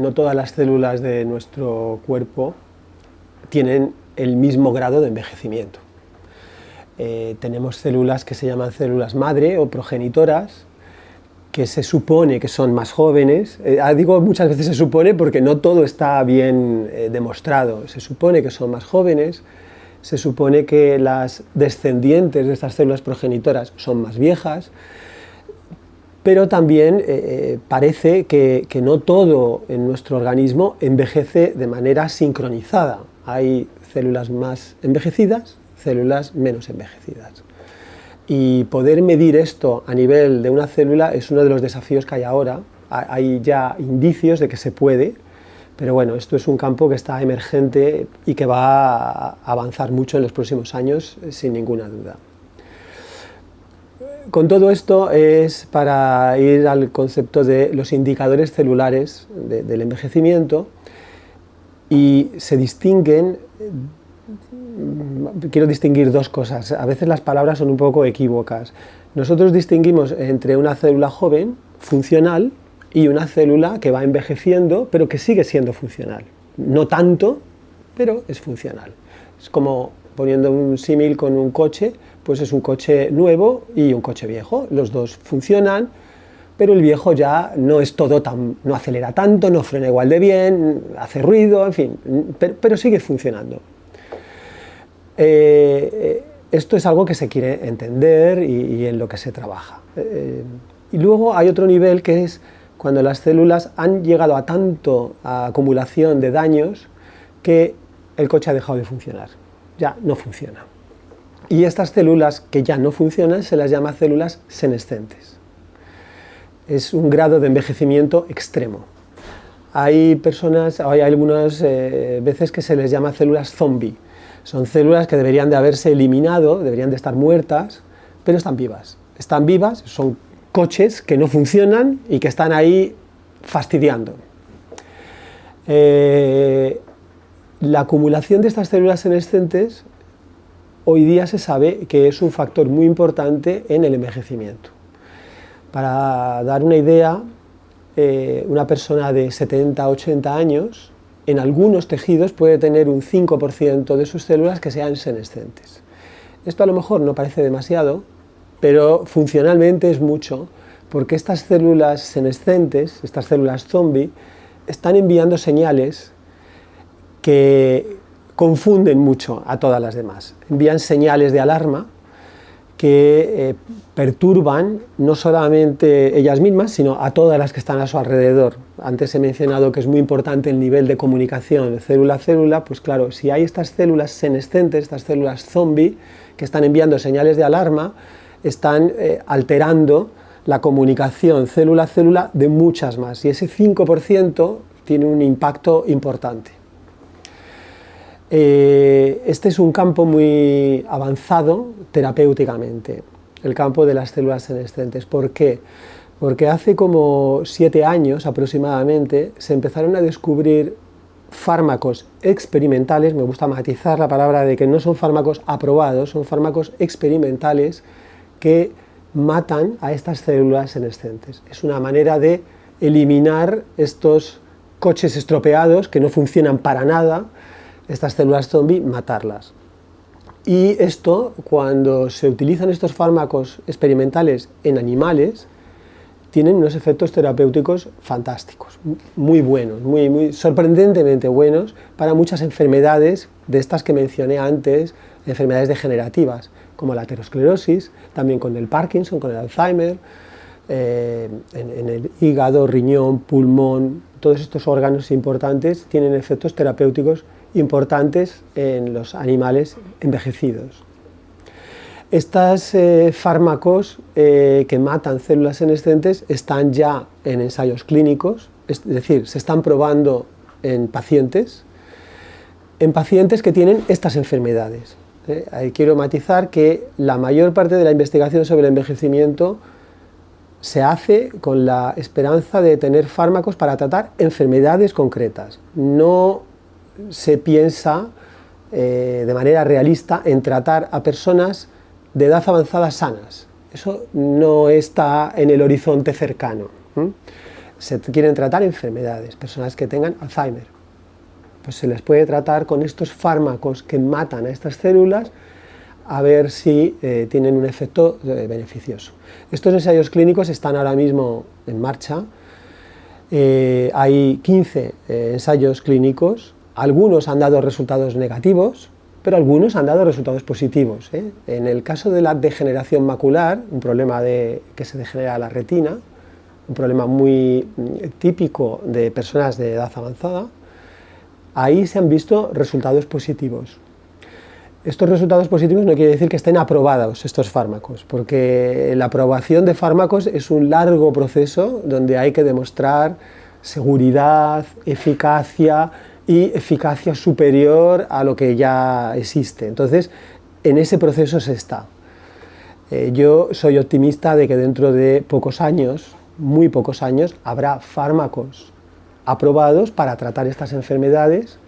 no todas las células de nuestro cuerpo tienen el mismo grado de envejecimiento. Eh, tenemos células que se llaman células madre o progenitoras, que se supone que son más jóvenes, eh, ah, digo muchas veces se supone porque no todo está bien eh, demostrado, se supone que son más jóvenes, se supone que las descendientes de estas células progenitoras son más viejas, pero también parece que, no todo en nuestro organismo envejece de manera sincronizada. Hay células más envejecidas células menos envejecidas. Y poder medir esto a nivel de una célula es uno de los desafíos que hay ahora. Hay ya indicios de que se puede, pero bueno, esto es un campo que está emergente y que va a avanzar mucho en los próximos años, sin ninguna duda. Con todo esto es para ir al concepto de los indicadores celulares del envejecimiento y se distinguen quiero distinguir dos cosas. A veces las palabras son un poco equívocas. Nosotros distinguimos entre una célula joven, funcional, y una célula que va envejeciendo, pero que sigue siendo funcional. No tanto, pero es funcional. Es como poniendo un símil con un coche, pues es un coche nuevo y un coche viejo. Los dos funcionan, pero el viejo ya no es todo tan, no acelera tanto, no frena igual de bien, hace ruido, en fin, pero sigue funcionando. Eh, esto es algo que se quiere entender y, en lo que se trabaja. Eh, y luego hay otro nivel que es cuando las células han llegado a tanto acumulación de daños que el coche ha dejado de funcionar, ya no funciona. Y estas células que ya no funcionan se las llama células senescentes. Es un grado de envejecimiento extremo. Hay personas, hay algunas eh, veces que se les llama células zombie, son células que deberían de haberse eliminado, deberían de estar muertas, pero están vivas. Están vivas, son coches que no funcionan y que están ahí fastidiando. Eh, la acumulación de estas células senescentes hoy día se sabe que es un factor muy importante en el envejecimiento. Para dar una idea, eh, una persona de 70-80 años en algunos tejidos puede tener un 5% de sus células que sean senescentes. Esto a lo mejor no parece demasiado, pero funcionalmente es mucho, porque estas células senescentes, estas células zombie, están enviando señales que confunden mucho a todas las demás. Envían señales de alarma que eh, perturban no solamente ellas mismas, sino a todas las que están a su alrededor. Antes he mencionado que es muy importante el nivel de comunicación célula a célula, pues claro, si hay estas células senescentes, estas células zombie, que están enviando señales de alarma, están eh, alterando la comunicación célula a célula de muchas más, y ese 5% tiene un impacto importante. Eh, este es un campo muy avanzado terapéuticamente, el campo de las células senescentes. ¿Por qué? Porque hace como siete años aproximadamente se empezaron a descubrir fármacos experimentales, me gusta matizar la palabra de que no son fármacos aprobados, son fármacos experimentales que matan a estas células senescentes. Es una manera de eliminar estos coches estropeados que no funcionan para nada, estas células zombie, matarlas. Y esto, cuando se utilizan estos fármacos experimentales en animales, tienen unos efectos terapéuticos fantásticos, muy buenos, muy, muy sorprendentemente buenos para muchas enfermedades de estas que mencioné antes, enfermedades degenerativas, como la aterosclerosis, también con el Parkinson, con el Alzheimer, eh, en, el hígado, riñón, pulmón, todos estos órganos importantes tienen efectos terapéuticos importantes en los animales envejecidos. Estos eh, fármacos eh, que matan células senescentes están ya en ensayos clínicos, es decir, se están probando en pacientes, en pacientes que tienen estas enfermedades. Eh, ahí quiero matizar que la mayor parte de la investigación sobre el envejecimiento se hace con la esperanza de tener fármacos para tratar enfermedades concretas, no se piensa eh, de manera realista en tratar a personas de edad avanzada sanas. Eso no está en el horizonte cercano. se quieren tratar enfermedades, personas que tengan Alzheimer. Pues se les puede tratar con estos fármacos que matan a estas células a ver si eh, tienen un efecto eh, beneficioso. Estos ensayos clínicos están ahora mismo en marcha, hay 15 ensayos clínicos, algunos han dado resultados negativos, pero algunos han dado resultados positivos. En el caso de la degeneración macular, un problema de, que se degenera la retina, un problema muy mm, típico de personas de edad avanzada, ahí se han visto resultados positivos. Estos resultados positivos no quiere decir que estén aprobados estos fármacos, porque la aprobación de fármacos es un largo proceso donde hay que demostrar seguridad, eficacia y eficacia superior a lo que ya existe. Entonces, en ese proceso se está. Eh, yo soy optimista de que dentro de pocos años, muy pocos años, habrá fármacos aprobados para tratar estas enfermedades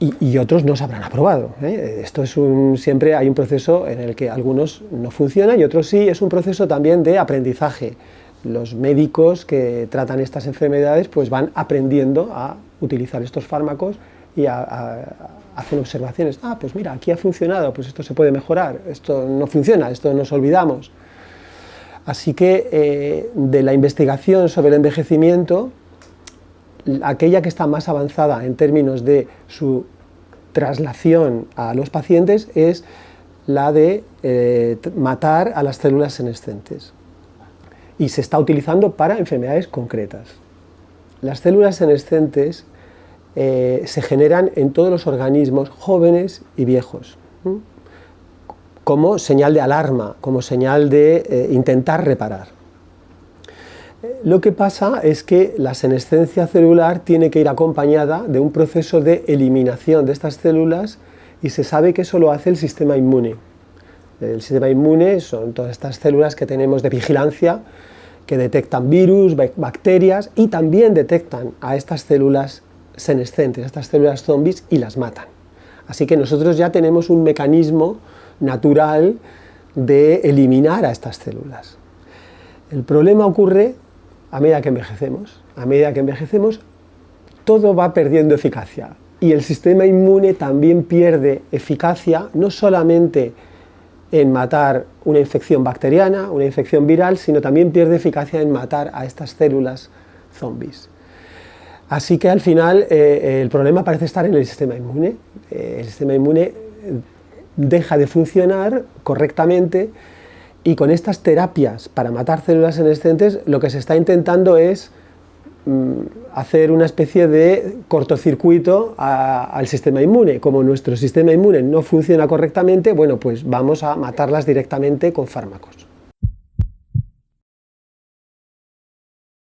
y, otros no se habrán aprobado. ¿eh? Esto es siempre hay un proceso en el que algunos no funcionan y otros sí, es un proceso también de aprendizaje. Los médicos que tratan estas enfermedades pues van aprendiendo a utilizar estos fármacos y hacen observaciones. Ah, pues mira, aquí ha funcionado, pues esto se puede mejorar, esto no funciona, esto nos olvidamos. Así que eh, de la investigación sobre el envejecimiento aquella que está más avanzada en términos de su traslación a los pacientes es la de eh, matar a las células senescentes y se está utilizando para enfermedades concretas. Las células senescentes eh, se generan en todos los organismos jóvenes y viejos, como señal de alarma, como señal de eh, intentar reparar. Lo que pasa es que la senescencia celular tiene que ir acompañada de un proceso de eliminación de estas células y se sabe que eso lo hace el sistema inmune. El sistema inmune son todas estas células que tenemos de vigilancia que detectan virus, bacterias y también detectan a estas células senescentes, a estas células zombies y las matan. Así que nosotros ya tenemos un mecanismo natural de eliminar a estas células. El problema ocurre a medida que envejecemos. A medida que envejecemos, todo va perdiendo eficacia. Y el sistema inmune también pierde eficacia, no solamente en matar una infección bacteriana, una infección viral, sino también pierde eficacia en matar a estas células zombies. Así que al final eh, el problema parece estar en el sistema inmune. Eh, el sistema inmune deja de funcionar correctamente y con estas terapias para matar células senescentes lo que se está intentando es hacer una especie de cortocircuito al sistema inmune. Como nuestro sistema inmune no funciona correctamente, bueno, pues vamos a matarlas directamente con fármacos.